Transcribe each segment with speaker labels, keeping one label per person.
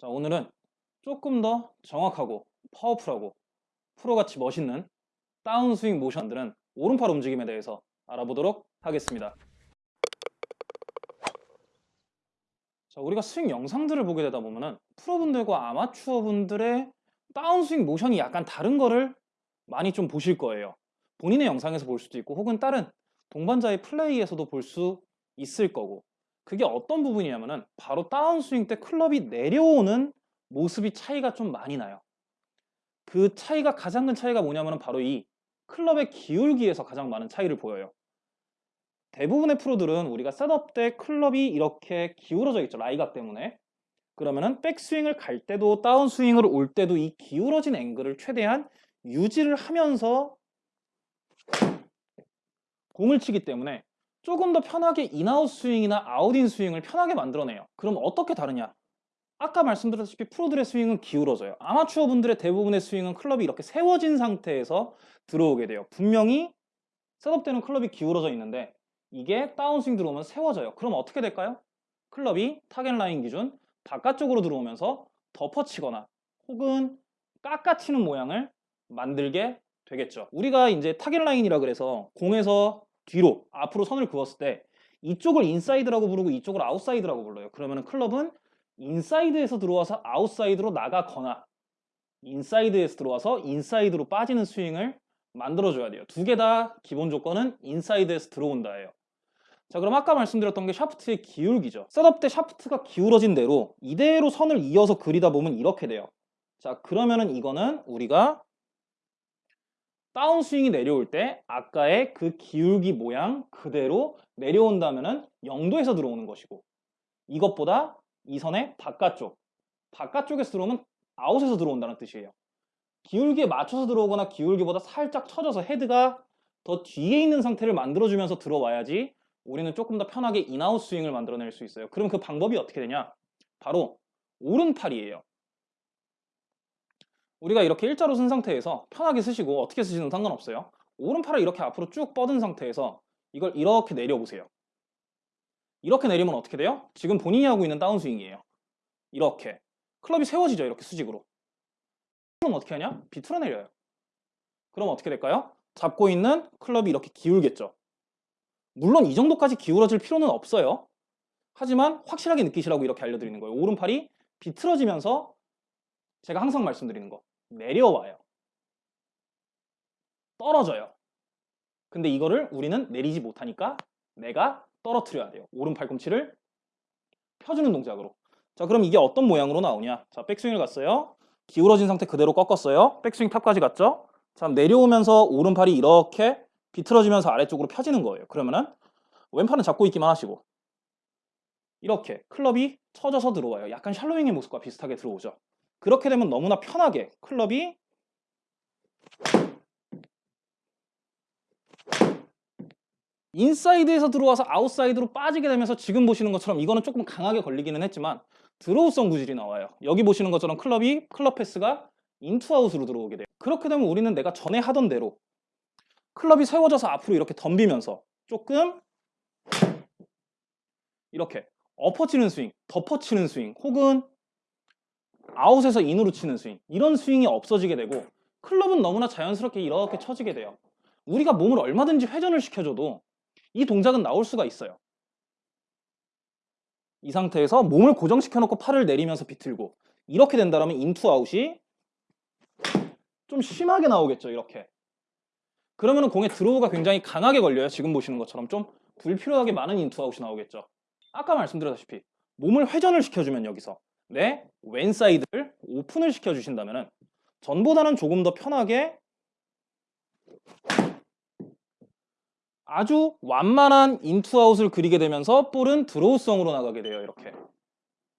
Speaker 1: 자, 오늘은 조금 더 정확하고 파워풀하고 프로같이 멋있는 다운스윙 모션들은 오른팔 움직임에 대해서 알아보도록 하겠습니다. 자, 우리가 스윙 영상들을 보게 되다 보면은 프로분들과 아마추어분들의 다운스윙 모션이 약간 다른 거를 많이 좀 보실 거예요. 본인의 영상에서 볼 수도 있고 혹은 다른 동반자의 플레이에서도 볼 수 있을 거고 그게 어떤 부분이냐면은 바로 다운스윙 때 클럽이 내려오는 모습이 차이가 좀 많이 나요. 그 차이가 가장 큰 차이가 뭐냐면은 바로 이 클럽의 기울기에서 가장 많은 차이를 보여요. 대부분의 프로들은 우리가 setup 때 클럽이 이렇게 기울어져 있죠. lie각 때문에. 그러면은 백스윙을 갈 때도 다운스윙으로 올 때도 이 기울어진 앵글을 최대한 유지를 하면서 공을 치기 때문에 조금 더 편하게 in-out 스윙이나 out-in 스윙을 편하게 만들어내요. 그럼 어떻게 다르냐? 아까 말씀드렸다시피 프로들의 스윙은 기울어져요. 아마추어 분들의 대부분의 스윙은 클럽이 이렇게 세워진 상태에서 들어오게 돼요. 분명히 setup 때는 클럽이 기울어져 있는데 이게 다운스윙 들어오면 세워져요. 그럼 어떻게 될까요? 클럽이 타겟 라인 기준 바깥쪽으로 들어오면서 덮어치거나 혹은 깎아치는 모양을 만들게 되겠죠. 우리가 이제 target line이라 그래서 공에서 뒤로 앞으로 선을 그었을 때 이쪽을 인사이드라고 부르고 이쪽을 아웃사이드라고 불러요. 그러면 클럽은 인사이드에서 들어와서 아웃사이드로 나가거나 인사이드에서 들어와서 인사이드로 빠지는 스윙을 만들어줘야 돼요. 두 개 다 기본 조건은 인사이드에서 들어온다예요. 자 그럼 아까 말씀드렸던 게 샤프트의 기울기죠. setup 때 샤프트가 기울어진 대로 이대로 선을 이어서 그리다 보면 이렇게 돼요. 자 그러면은 이거는 우리가 다운스윙이 내려올 때 아까의 그 기울기 모양 그대로 내려온다면은 0도에서 들어오는 것이고 이것보다 이 선의 바깥쪽 바깥쪽에서 들어오면 아웃에서 들어온다는 뜻이에요. 기울기에 맞춰서 들어오거나 기울기보다 살짝 쳐져서 헤드가 더 뒤에 있는 상태를 만들어주면서 들어와야지 우리는 조금 더 편하게 in-out 스윙을 만들어낼 수 있어요. 그럼 그 방법이 어떻게 되냐? 바로 오른팔이에요. 우리가 이렇게 일자로 쓴 상태에서 편하게 쓰시고 어떻게 쓰시는 상관없어요. 오른팔을 이렇게 앞으로 쭉 뻗은 상태에서 이걸 이렇게 내려보세요. 이렇게 내리면 어떻게 돼요? 지금 본인이 하고 있는 다운스윙이에요. 이렇게. 클럽이 세워지죠. 이렇게 수직으로. 그럼 어떻게 하냐? 비틀어 내려요. 그럼 어떻게 될까요? 잡고 있는 클럽이 이렇게 기울겠죠. 물론 이 정도까지 기울어질 필요는 없어요. 하지만 확실하게 느끼시라고 이렇게 알려드리는 거예요. 오른팔이 비틀어지면서 제가 항상 말씀드리는 거 내려와요. 떨어져요. 근데 이거를 우리는 내리지 못하니까 내가 떨어뜨려야 돼요. 오른 팔꿈치를 펴주는 동작으로. 자 그럼 이게 어떤 모양으로 나오냐. 자 백스윙을 갔어요. 기울어진 상태 그대로 꺾었어요. 백스윙 탑까지 갔죠. 자 내려오면서 오른팔이 이렇게 비틀어지면서 아래쪽으로 펴지는 거예요. 그러면은 왼팔은 잡고 있기만 하시고 이렇게 클럽이 쳐져서 들어와요. 약간 shallowing의 모습과 비슷하게 들어오죠. 그렇게 되면 너무나 편하게 클럽이 인사이드에서 들어와서 아웃사이드로 빠지게 되면서 지금 보시는 것처럼 이거는 조금 강하게 걸리기는 했지만 draw성 구질이 나와요. 여기 보시는 것처럼 클럽이 club path가 in to out으로 들어오게 돼요. 그렇게 되면 우리는 내가 전에 하던 대로 클럽이 세워져서 앞으로 이렇게 덤비면서 조금 이렇게 엎어치는 스윙, 덮어치는 스윙 혹은 아웃에서 인으로 치는 스윙 이런 스윙이 없어지게 되고 클럽은 너무나 자연스럽게 이렇게 쳐지게 돼요. 우리가 몸을 얼마든지 회전을 시켜줘도 이 동작은 나올 수가 있어요. 이 상태에서 몸을 고정시켜 놓고 팔을 내리면서 비틀고 이렇게 된다면 in to out이 좀 심하게 나오겠죠 이렇게 그러면 공의 draw가 굉장히 강하게 걸려요. 지금 보시는 것처럼 좀 불필요하게 많은 in to out이 나오겠죠. 아까 말씀드렸다시피 몸을 회전을 시켜주면 여기서 내 왼사이드를 오픈을 시켜주신다면 전보다는 조금 더 편하게 아주 완만한 in to out을 그리게 되면서 볼은 draw성으로 나가게 돼요. 이렇게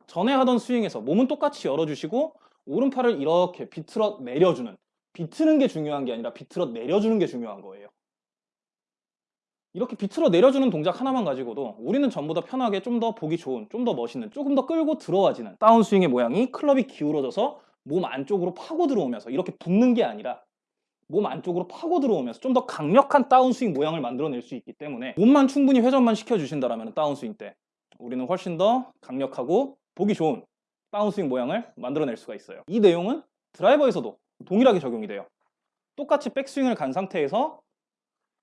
Speaker 1: 전에 하던 스윙에서 몸은 똑같이 열어주시고 오른팔을 이렇게 비틀어 내려주는 비트는 게 중요한 게 아니라 비틀어 내려주는 게 중요한 거예요. 이렇게 비틀어 내려주는 동작 하나만 가지고도 우리는 전부 다 편하게 좀 더 보기 좋은, 좀 더 멋있는, 조금 더 끌고 들어와지는 다운스윙의 모양이 클럽이 기울어져서 몸 안쪽으로 파고 들어오면서 이렇게 붙는 게 아니라 몸 안쪽으로 파고 들어오면서 좀 더 강력한 다운스윙 모양을 만들어낼 수 있기 때문에 몸만 충분히 회전만 시켜주신다면 다운스윙 때 우리는 훨씬 더 강력하고 보기 좋은 다운스윙 모양을 만들어낼 수가 있어요. 이 내용은 드라이버에서도 동일하게 적용이 돼요. 똑같이 백스윙을 간 상태에서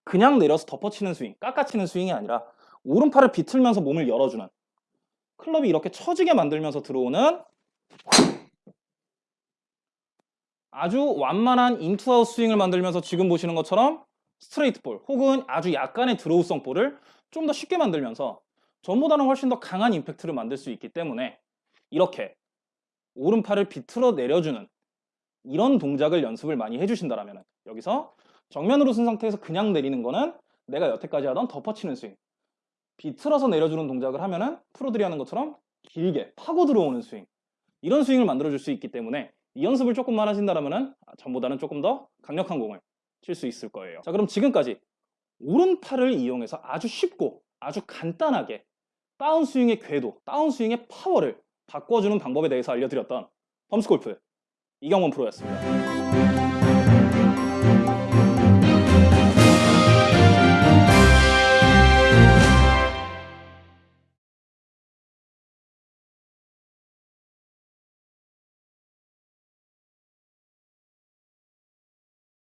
Speaker 1: 그냥 내려서 덮어치는 스윙, 깎아치는 스윙이 아니라 오른팔을 비틀면서 몸을 열어주는. 클럽이 이렇게 처지게 만들면서 들어오는 아주 완만한 in to out 스윙을 만들면서 지금 보시는 것처럼 straight ball 혹은 아주 약간의 draw성 볼을 좀 더 쉽게 만들면서 전보다는 훨씬 더 강한 임팩트를 만들 수 있기 때문에 이렇게 오른팔을 비틀어 내려주는 이런 동작을 연습을 많이 해주신다면 여기서 정면으로 쓴 상태에서 그냥 내리는 거는 내가 여태까지 하던 덮어치는 스윙. 비틀어서 내려주는 동작을 하면은 프로들이 하는 것처럼 길게 파고 들어오는 스윙. 이런 스윙을 만들어줄 수 있기 때문에 이 연습을 조금만 하신다면 전보다는 조금 더 강력한 공을 칠 수 있을 거예요. 자 그럼 지금까지 오른팔을 이용해서 아주 쉽고 아주 간단하게 다운스윙의 궤도, 다운스윙의 파워를 바꿔주는 방법에 대해서 알려드렸던 펌스골프 이경원 프로였습니다